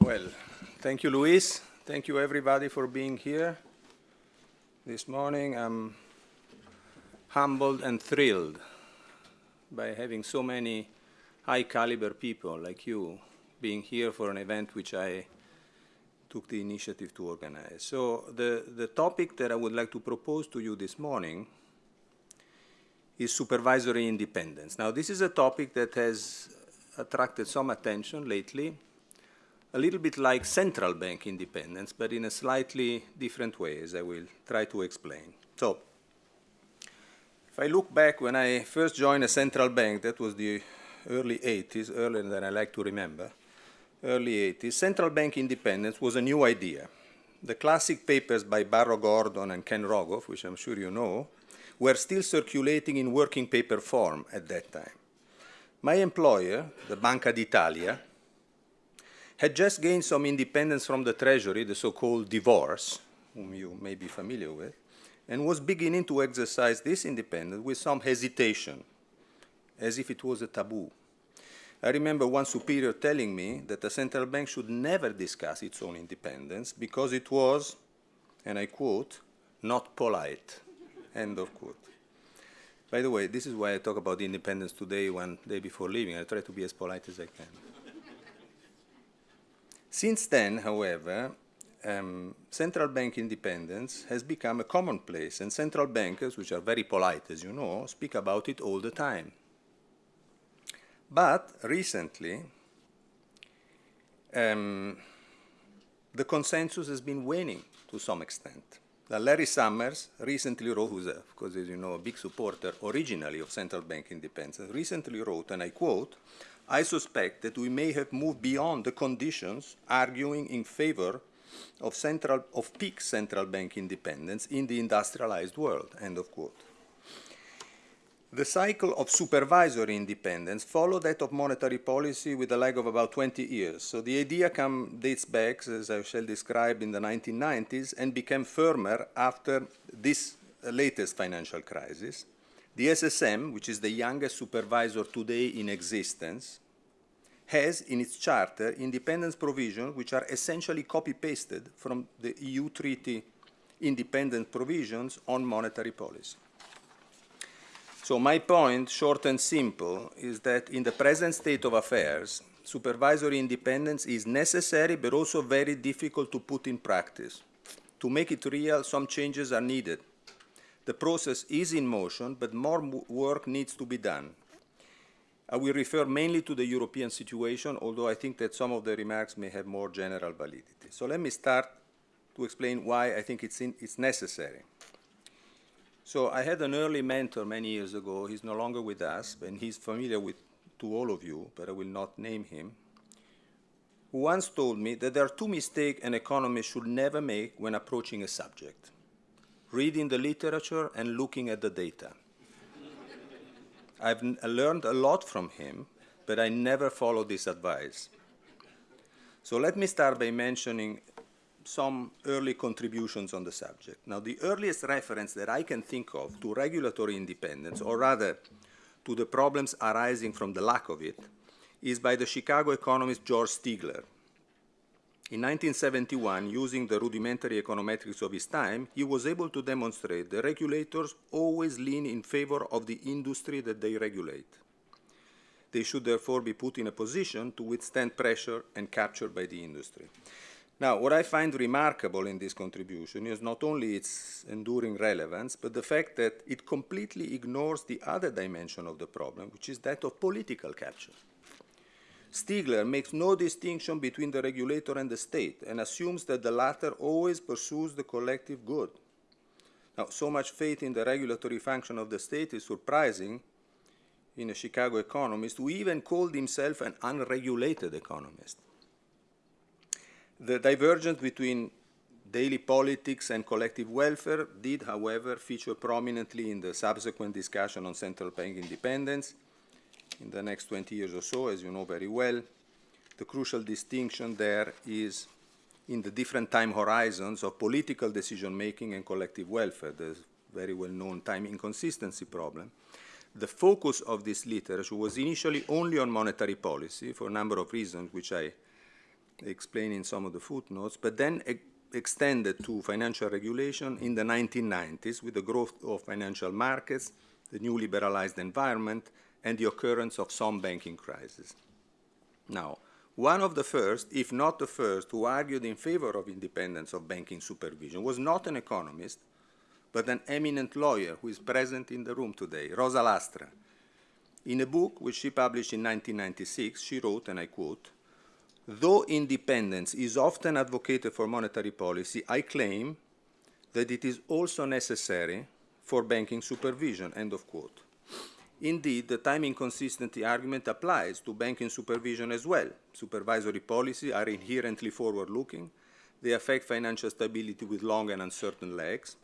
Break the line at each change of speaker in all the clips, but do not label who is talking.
Well, thank you, Luis. Thank you, everybody, for being here this morning. I'm humbled and thrilled by having so many high-caliber people like you being here for an event which I took the initiative to organize. So the, the topic that I would like to propose to you this morning is supervisory independence. Now, this is a topic that has attracted some attention lately, a little bit like central bank independence, but in a slightly different way, as I will try to explain. So, if I look back when I first joined a central bank, that was the early 80s, earlier than I like to remember, early 80s, central bank independence was a new idea. The classic papers by Barro Gordon and Ken Rogoff, which I'm sure you know, were still circulating in working paper form at that time. My employer, the Banca d'Italia, had just gained some independence from the Treasury, the so-called divorce, whom you may be familiar with, and was beginning to exercise this independence with some hesitation, as if it was a taboo. I remember one superior telling me that the central bank should never discuss its own independence because it was, and I quote, not polite. End of quote. By the way, this is why I talk about independence today, one day before leaving. I try to be as polite as I can. Since then, however, um, central bank independence has become a commonplace, and central bankers, which are very polite, as you know, speak about it all the time. But recently, um, the consensus has been waning to some extent. Now, Larry Summers recently wrote, who's, as you know, a big supporter originally of central bank independence, recently wrote, and I quote, I suspect that we may have moved beyond the conditions arguing in favor of, central, of peak central bank independence in the industrialized world, end of quote. The cycle of supervisory independence followed that of monetary policy with a lag of about 20 years. So the idea come, dates back, as I shall describe, in the 1990s and became firmer after this latest financial crisis. The SSM, which is the youngest supervisor today in existence, has in its charter independence provisions which are essentially copy-pasted from the EU treaty independent provisions on monetary policy. So my point, short and simple, is that in the present state of affairs, supervisory independence is necessary but also very difficult to put in practice. To make it real, some changes are needed. The process is in motion, but more work needs to be done. Uh, I will refer mainly to the European situation, although I think that some of the remarks may have more general validity. So let me start to explain why I think it's, in, it's necessary. So I had an early mentor many years ago. He's no longer with us, and he's familiar with to all of you, but I will not name him, who once told me that there are two mistakes an economist should never make when approaching a subject. Reading the literature and looking at the data. I've uh, learned a lot from him, but I never followed this advice. So let me start by mentioning some early contributions on the subject. Now, the earliest reference that I can think of to regulatory independence, or rather to the problems arising from the lack of it, is by the Chicago economist George Stigler. In 1971, using the rudimentary econometrics of his time, he was able to demonstrate that regulators always lean in favor of the industry that they regulate. They should therefore be put in a position to withstand pressure and capture by the industry. Now, what I find remarkable in this contribution is not only its enduring relevance, but the fact that it completely ignores the other dimension of the problem, which is that of political capture. Stigler makes no distinction between the regulator and the state and assumes that the latter always pursues the collective good. Now, so much faith in the regulatory function of the state is surprising in a Chicago economist who even called himself an unregulated economist. The divergence between daily politics and collective welfare did, however, feature prominently in the subsequent discussion on central bank independence in the next 20 years or so, as you know very well. The crucial distinction there is in the different time horizons of political decision-making and collective welfare, the very well-known time inconsistency problem. The focus of this literature was initially only on monetary policy for a number of reasons which I explain in some of the footnotes, but then extended to financial regulation in the 1990s with the growth of financial markets, the new liberalized environment, and the occurrence of some banking crises. Now, one of the first, if not the first, who argued in favor of independence of banking supervision was not an economist, but an eminent lawyer who is present in the room today, Rosa Lastra. In a book which she published in 1996, she wrote, and I quote, Though independence is often advocated for monetary policy, I claim that it is also necessary for banking supervision, end of quote. Indeed, the time inconsistency argument applies to banking supervision as well. Supervisory policy are inherently forward-looking. They affect financial stability with long and uncertain legs.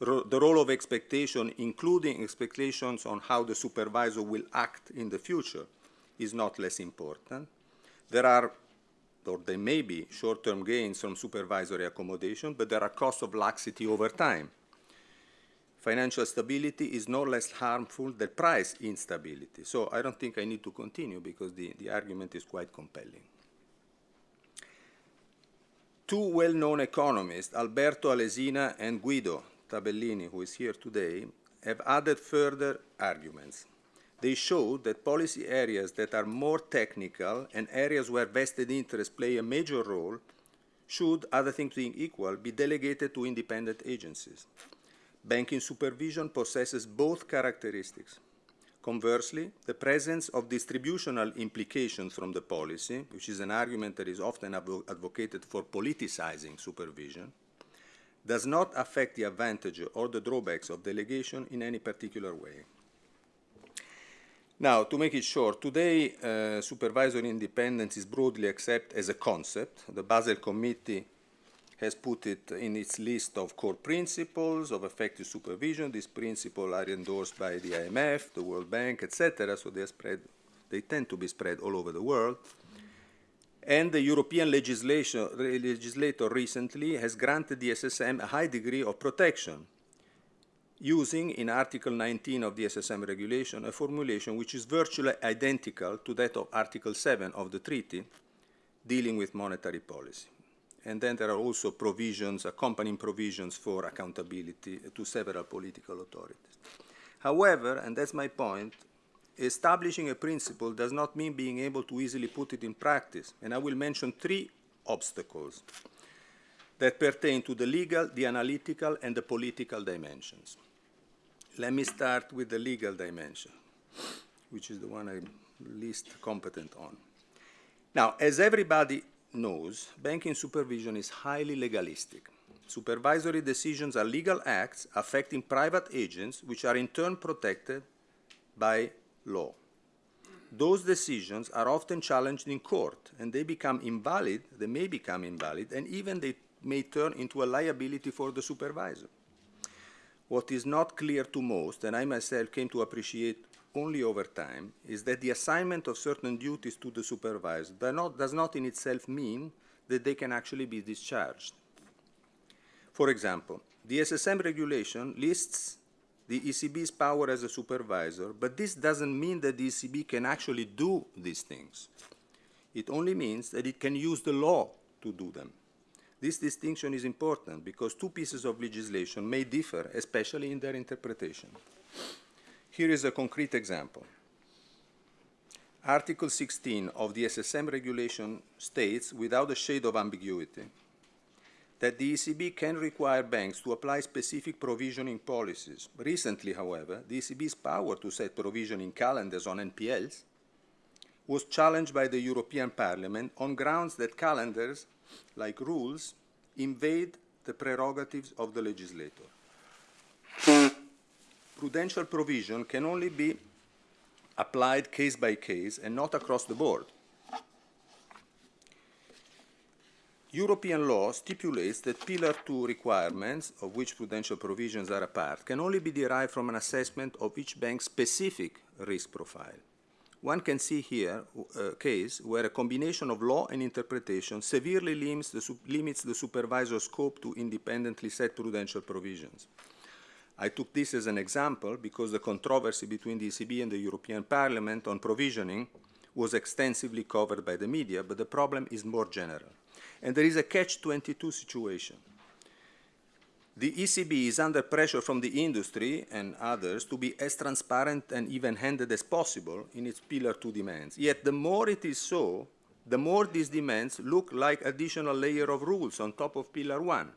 Ro the role of expectation, including expectations on how the supervisor will act in the future, is not less important. There are or there may be short-term gains from supervisory accommodation, but there are costs of laxity over time. Financial stability is no less harmful than price instability. So I don't think I need to continue because the, the argument is quite compelling. Two well-known economists, Alberto Alesina and Guido Tabellini, who is here today, have added further arguments they show that policy areas that are more technical and areas where vested interests play a major role should, other things being equal, be delegated to independent agencies. Banking supervision possesses both characteristics. Conversely, the presence of distributional implications from the policy, which is an argument that is often advo advocated for politicizing supervision, does not affect the advantage or the drawbacks of delegation in any particular way. Now, to make it short, today uh, supervisory independence is broadly accepted as a concept. The Basel Committee has put it in its list of core principles of effective supervision. These principles are endorsed by the IMF, the World Bank, etc., so they, spread, they tend to be spread all over the world. And the European legislation, legislator recently has granted the SSM a high degree of protection using in Article 19 of the SSM regulation a formulation which is virtually identical to that of Article 7 of the treaty dealing with monetary policy. And then there are also provisions, accompanying provisions for accountability to several political authorities. However, and that's my point, establishing a principle does not mean being able to easily put it in practice. And I will mention three obstacles that pertain to the legal, the analytical, and the political dimensions. Let me start with the legal dimension, which is the one I'm least competent on. Now, as everybody knows, banking supervision is highly legalistic. Supervisory decisions are legal acts affecting private agents, which are in turn protected by law. Those decisions are often challenged in court, and they become invalid, they may become invalid, and even they may turn into a liability for the supervisor. What is not clear to most, and I myself came to appreciate only over time, is that the assignment of certain duties to the supervisor not, does not in itself mean that they can actually be discharged. For example, the SSM regulation lists the ECB's power as a supervisor, but this doesn't mean that the ECB can actually do these things. It only means that it can use the law to do them. This distinction is important because two pieces of legislation may differ, especially in their interpretation. Here is a concrete example. Article 16 of the SSM regulation states, without a shade of ambiguity, that the ECB can require banks to apply specific provisioning policies. Recently, however, the ECB's power to set provisioning calendars on NPLs was challenged by the European Parliament on grounds that calendars like rules, invade the prerogatives of the legislator. Prudential provision can only be applied case by case and not across the board. European law stipulates that Pillar 2 requirements, of which prudential provisions are a part, can only be derived from an assessment of each bank's specific risk profile. One can see here a uh, case where a combination of law and interpretation severely limits the, limits the supervisor's scope to independently set prudential provisions. I took this as an example because the controversy between the ECB and the European Parliament on provisioning was extensively covered by the media, but the problem is more general. And there is a catch-22 situation. The ECB is under pressure from the industry and others to be as transparent and even-handed as possible in its Pillar 2 demands. Yet the more it is so, the more these demands look like additional layer of rules on top of Pillar 1.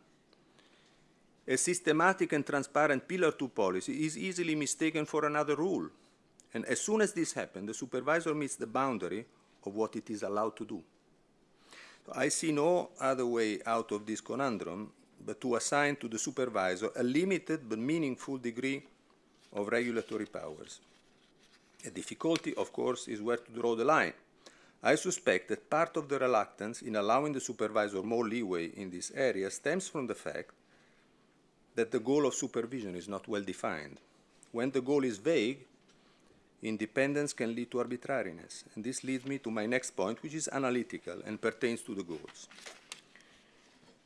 A systematic and transparent Pillar 2 policy is easily mistaken for another rule. And as soon as this happens, the supervisor meets the boundary of what it is allowed to do. So I see no other way out of this conundrum but to assign to the supervisor a limited but meaningful degree of regulatory powers. A difficulty, of course, is where to draw the line. I suspect that part of the reluctance in allowing the supervisor more leeway in this area stems from the fact that the goal of supervision is not well defined. When the goal is vague, independence can lead to arbitrariness. And this leads me to my next point, which is analytical and pertains to the goals.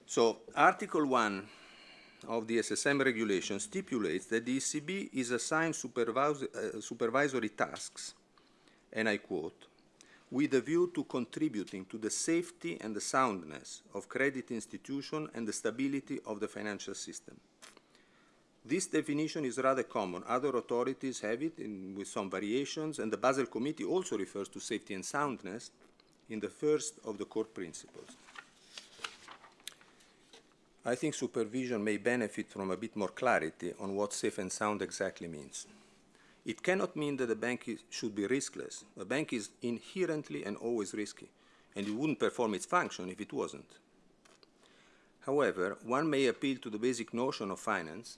So Article 1 of the SSM regulation stipulates that the ECB is assigned uh, supervisory tasks, and I quote, with a view to contributing to the safety and the soundness of credit institution and the stability of the financial system. This definition is rather common. Other authorities have it in, with some variations, and the Basel Committee also refers to safety and soundness in the first of the core principles. I think supervision may benefit from a bit more clarity on what safe and sound exactly means. It cannot mean that a bank is, should be riskless. A bank is inherently and always risky, and it wouldn't perform its function if it wasn't. However, one may appeal to the basic notion of finance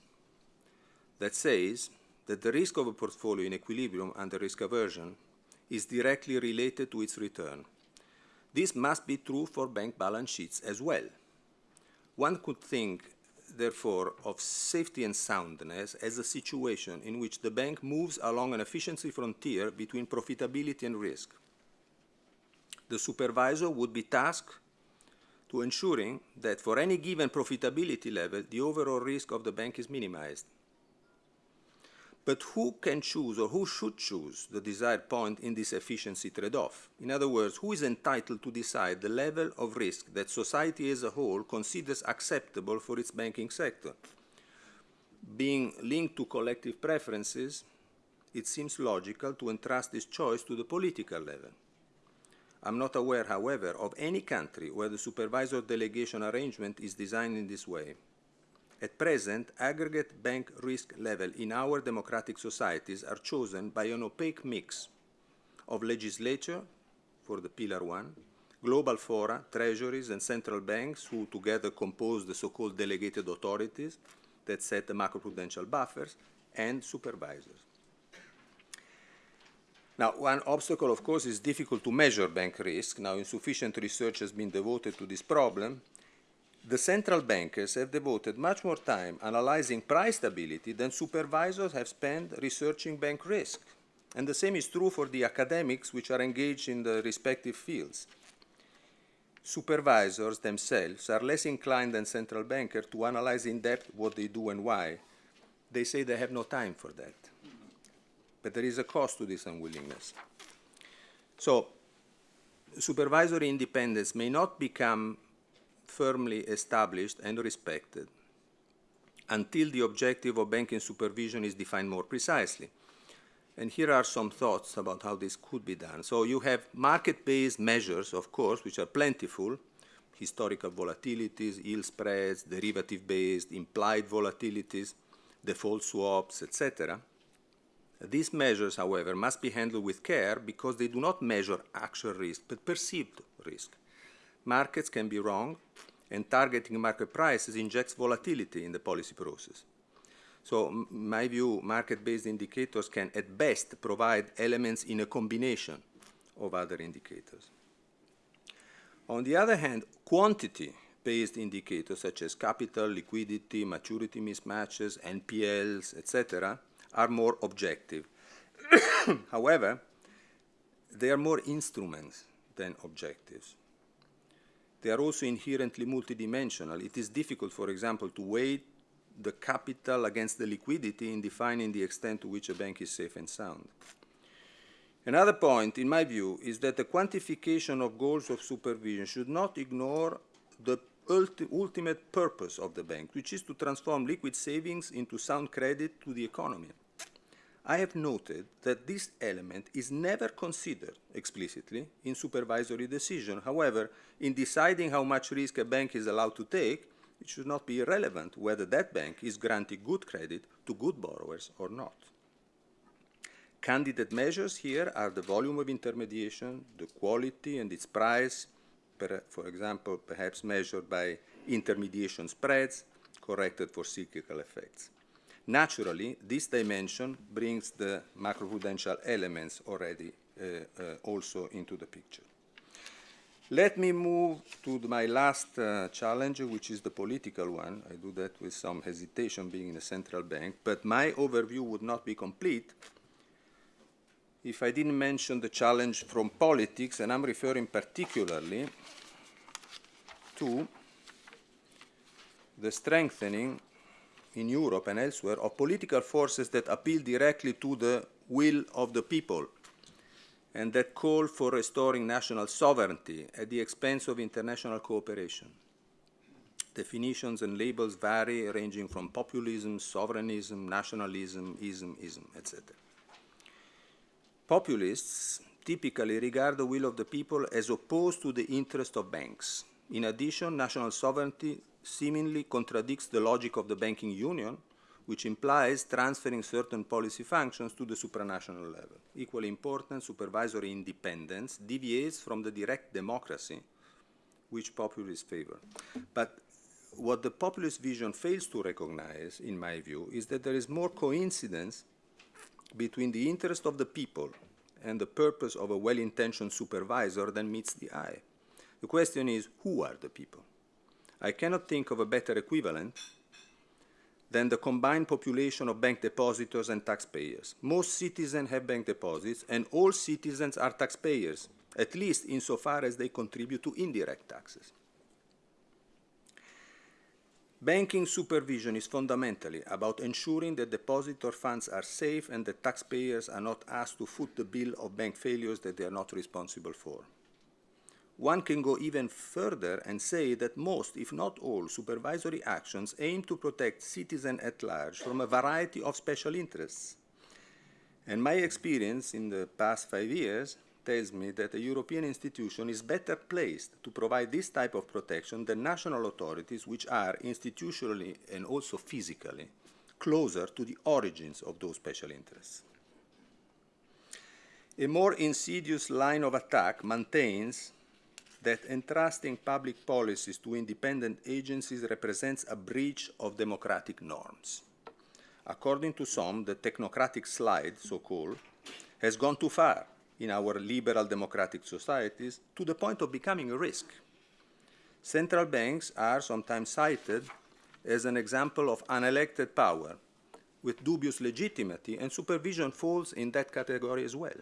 that says that the risk of a portfolio in equilibrium under risk aversion is directly related to its return. This must be true for bank balance sheets as well. One could think therefore, of safety and soundness as a situation in which the bank moves along an efficiency frontier between profitability and risk. The supervisor would be tasked to ensuring that for any given profitability level, the overall risk of the bank is minimized. But who can choose or who should choose the desired point in this efficiency trade-off? In other words, who is entitled to decide the level of risk that society as a whole considers acceptable for its banking sector? Being linked to collective preferences, it seems logical to entrust this choice to the political level. I'm not aware, however, of any country where the supervisor delegation arrangement is designed in this way. At present, aggregate bank risk level in our democratic societies are chosen by an opaque mix of legislature for the Pillar 1, global fora, treasuries, and central banks who together compose the so-called delegated authorities that set the macroprudential buffers, and supervisors. Now, one obstacle, of course, is difficult to measure bank risk. Now, insufficient research has been devoted to this problem, the central bankers have devoted much more time analyzing price stability than supervisors have spent researching bank risk. And the same is true for the academics which are engaged in the respective fields. Supervisors themselves are less inclined than central bankers to analyze in depth what they do and why. They say they have no time for that. But there is a cost to this unwillingness. So, supervisory independence may not become firmly established and respected until the objective of banking supervision is defined more precisely. And here are some thoughts about how this could be done. So you have market-based measures, of course, which are plentiful, historical volatilities, yield spreads, derivative-based, implied volatilities, default swaps, etc. These measures, however, must be handled with care because they do not measure actual risk, but perceived risk markets can be wrong, and targeting market prices injects volatility in the policy process. So, my view, market-based indicators can at best provide elements in a combination of other indicators. On the other hand, quantity-based indicators such as capital, liquidity, maturity mismatches, NPLs, etc., are more objective. However, they are more instruments than objectives. They are also inherently multidimensional. It is difficult, for example, to weigh the capital against the liquidity in defining the extent to which a bank is safe and sound. Another point, in my view, is that the quantification of goals of supervision should not ignore the ulti ultimate purpose of the bank, which is to transform liquid savings into sound credit to the economy. I have noted that this element is never considered explicitly in supervisory decision. However, in deciding how much risk a bank is allowed to take, it should not be irrelevant whether that bank is granting good credit to good borrowers or not. Candidate measures here are the volume of intermediation, the quality and its price, for example, perhaps measured by intermediation spreads, corrected for cyclical effects. Naturally, this dimension brings the macroprudential elements already uh, uh, also into the picture. Let me move to my last uh, challenge, which is the political one. I do that with some hesitation being in a central bank, but my overview would not be complete if I didn't mention the challenge from politics, and I'm referring particularly to the strengthening in Europe and elsewhere of political forces that appeal directly to the will of the people and that call for restoring national sovereignty at the expense of international cooperation. Definitions and labels vary, ranging from populism, sovereignism, nationalism, ism, ism, etc. Populists typically regard the will of the people as opposed to the interest of banks. In addition, national sovereignty seemingly contradicts the logic of the banking union, which implies transferring certain policy functions to the supranational level. Equally important, supervisory independence deviates from the direct democracy which populists favor. But what the populist vision fails to recognize, in my view, is that there is more coincidence between the interest of the people and the purpose of a well-intentioned supervisor than meets the eye. The question is, who are the people? I cannot think of a better equivalent than the combined population of bank depositors and taxpayers. Most citizens have bank deposits, and all citizens are taxpayers, at least insofar as they contribute to indirect taxes. Banking supervision is fundamentally about ensuring that depositor funds are safe and that taxpayers are not asked to foot the bill of bank failures that they are not responsible for. One can go even further and say that most, if not all, supervisory actions aim to protect citizens at large from a variety of special interests. And my experience in the past five years tells me that a European institution is better placed to provide this type of protection than national authorities which are institutionally and also physically closer to the origins of those special interests. A more insidious line of attack maintains that entrusting public policies to independent agencies represents a breach of democratic norms. According to some, the technocratic slide, so-called, has gone too far in our liberal democratic societies to the point of becoming a risk. Central banks are sometimes cited as an example of unelected power with dubious legitimacy, and supervision falls in that category as well.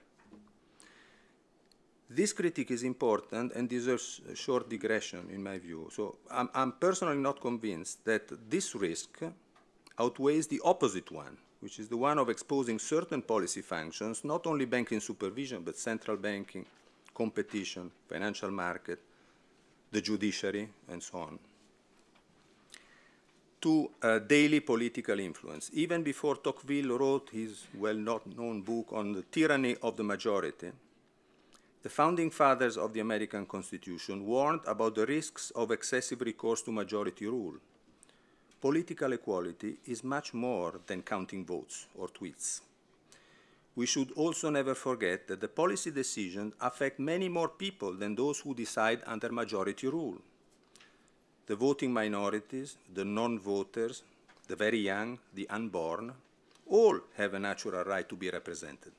This critique is important and deserves a short digression, in my view. So I'm, I'm personally not convinced that this risk outweighs the opposite one, which is the one of exposing certain policy functions, not only banking supervision, but central banking, competition, financial market, the judiciary, and so on, to uh, daily political influence. Even before Tocqueville wrote his well-known book on the tyranny of the majority, the founding fathers of the American Constitution warned about the risks of excessive recourse to majority rule political equality is much more than counting votes or tweets. We should also never forget that the policy decisions affect many more people than those who decide under majority rule. The voting minorities, the non-voters, the very young, the unborn, all have a natural right to be represented.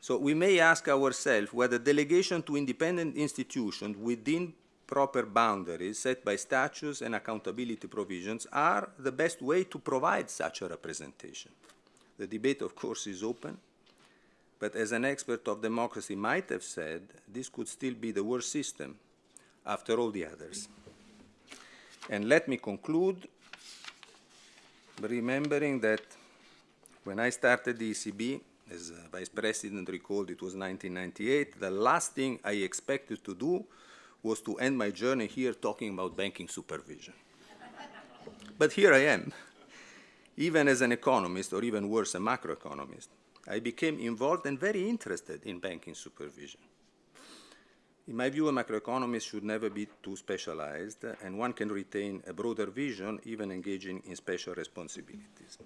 So we may ask ourselves whether delegation to independent institutions within proper boundaries set by statutes and accountability provisions are the best way to provide such a representation. The debate, of course, is open, but as an expert of democracy might have said, this could still be the worst system after all the others. And let me conclude remembering that when I started the ECB, As uh, Vice President recalled, it was 1998. The last thing I expected to do was to end my journey here talking about banking supervision. but here I am. Even as an economist, or even worse, a macroeconomist, I became involved and very interested in banking supervision. In my view, a macroeconomist should never be too specialized, and one can retain a broader vision even engaging in special responsibilities.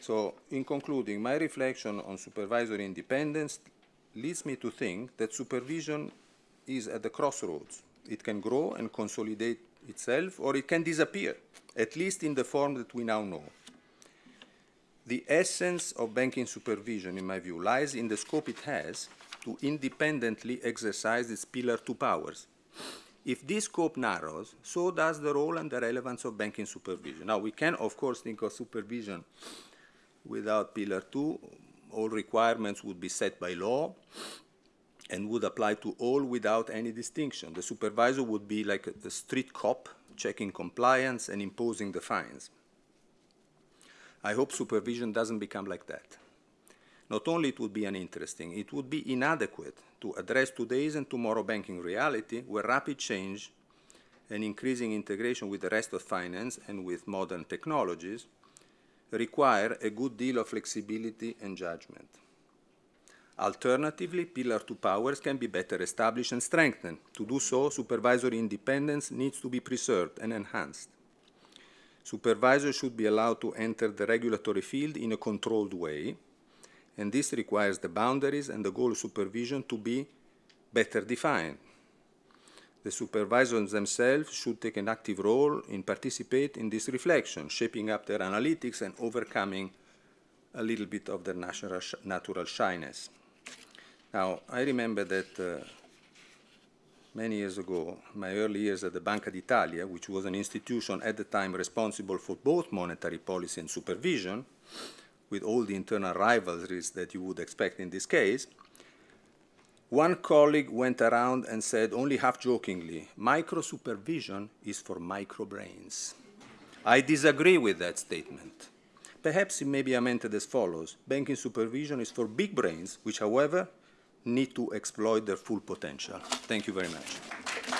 So, in concluding, my reflection on supervisory independence leads me to think that supervision is at the crossroads. It can grow and consolidate itself, or it can disappear, at least in the form that we now know. The essence of banking supervision, in my view, lies in the scope it has to independently exercise its Pillar 2 powers. If this scope narrows, so does the role and the relevance of banking supervision. Now, we can, of course, think of supervision without Pillar 2. All requirements would be set by law and would apply to all without any distinction. The supervisor would be like a, a street cop checking compliance and imposing the fines. I hope supervision doesn't become like that. Not only it would be uninteresting, it would be inadequate to address today's and tomorrow banking reality where rapid change and increasing integration with the rest of finance and with modern technologies require a good deal of flexibility and judgment. Alternatively, Pillar 2 powers can be better established and strengthened. To do so, supervisory independence needs to be preserved and enhanced. Supervisors should be allowed to enter the regulatory field in a controlled way, and this requires the boundaries and the goal of supervision to be better defined. The supervisors themselves should take an active role in participate in this reflection, shaping up their analytics and overcoming a little bit of their natural, sh natural shyness. Now, I remember that uh, many years ago, my early years at the Banca d'Italia, which was an institution at the time responsible for both monetary policy and supervision, with all the internal rivalries that you would expect in this case, one colleague went around and said, only half jokingly, micro supervision is for micro brains. I disagree with that statement. Perhaps it may be amended as follows. Banking supervision is for big brains, which, however, need to exploit their full potential. Thank you very much.